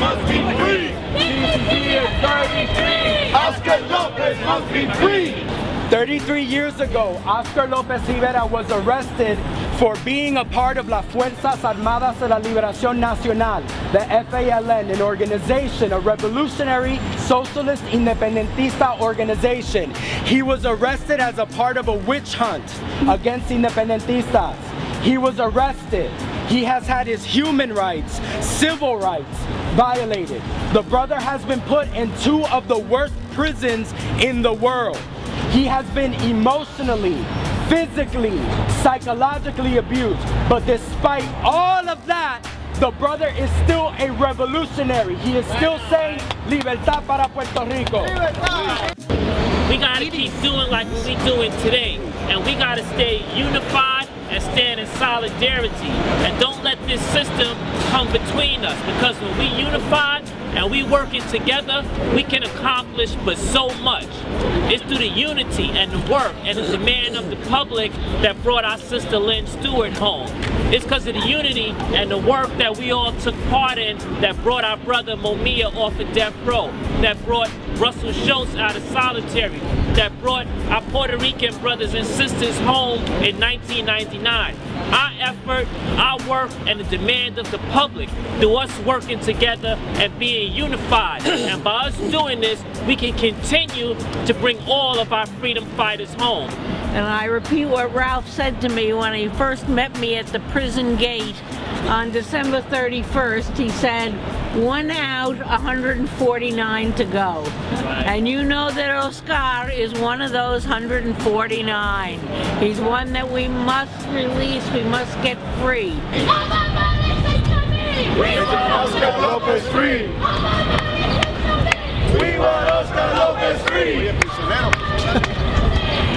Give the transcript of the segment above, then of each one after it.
must be free. TCG is 33. Oscar Lopez must be free. 33 years ago, Oscar Lopez Rivera was arrested for being a part of La Fuerzas Armadas de la Liberación Nacional, the FALN, an organization, a revolutionary socialist independentista organization. He was arrested as a part of a witch hunt against independentistas. He was arrested. He has had his human rights, civil rights violated. The brother has been put in two of the worst prisons in the world. He has been emotionally, physically, psychologically abused. But despite all of that, the brother is still a revolutionary. He is still saying, Libertad para Puerto Rico. We gotta keep doing like we doing today. And we gotta stay unified stand in solidarity. And don't let this system come between us. Because when we unify, and we working together, we can accomplish but so much. It's through the unity and the work and the demand of the public that brought our sister Lynne Stewart home. It's because of the unity and the work that we all took part in that brought our brother Mumia off of death row, that brought Russell Shoatz out of solitary, that brought our Puerto Rican brothers and sisters home in 1999. Our effort, our work, and the demand of the public through us working together and being unified. and by us doing this, we can continue to bring all of our freedom fighters home. And I repeat what Ralph said to me when he first met me at the prison gate on December 31st. He said, one out, 149 to go. And you know that Oscar is one of those 149. He's one that we must release, we must get free. We want Oscar Lopez free. We want Oscar Lopez free.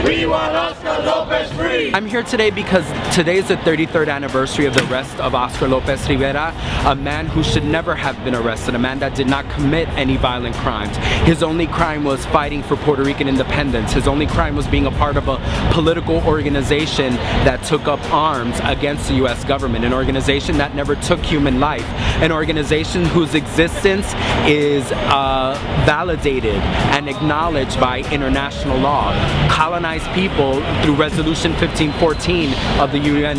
We want Oscar Lopez free! I'm here today because today is the 33rd anniversary of the arrest of Oscar Lopez Rivera, a man who should never have been arrested, a man that did not commit any violent crimes. His only crime was fighting for Puerto Rican independence. His only crime was being a part of a political organization that took up arms against the US government, an organization that never took human life, an organization whose existence is uh, validated and acknowledged by international law. Colonized people through Resolution 1514 of the UN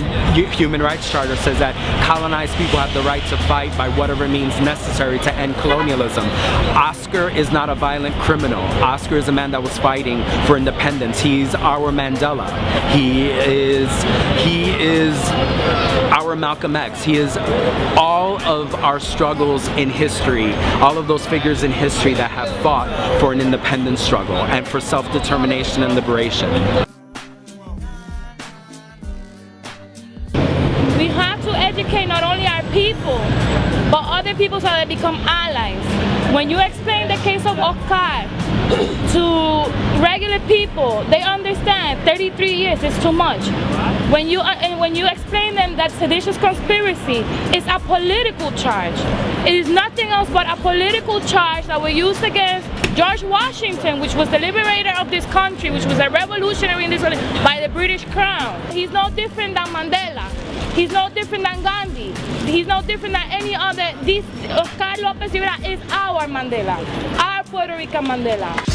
Human Rights Charter says that colonized people have the right to fight by whatever means necessary to end colonialism. Oscar is not a violent criminal. Oscar is a man that was fighting for independence. He's our Mandela. He is he is our Malcolm X. He is all of our struggles in history, all of those figures in history that have fought for an independence struggle and for self-determination and liberation. We have to educate not only our people, but other people so they become allies. When you explain the case of Oscar to regular people, they understand 33 years is too much. When you, uh, and when you explain them that seditious conspiracy is a political charge, it is nothing else but a political charge that was used against George Washington, which was the liberator of this country, which was a revolutionary in this country, by the British crown. He's no different than Mandela. He's no different than Gandhi. He's no different than any other. This Oscar Lopez Rivera is our Mandela, our Puerto Rican Mandela.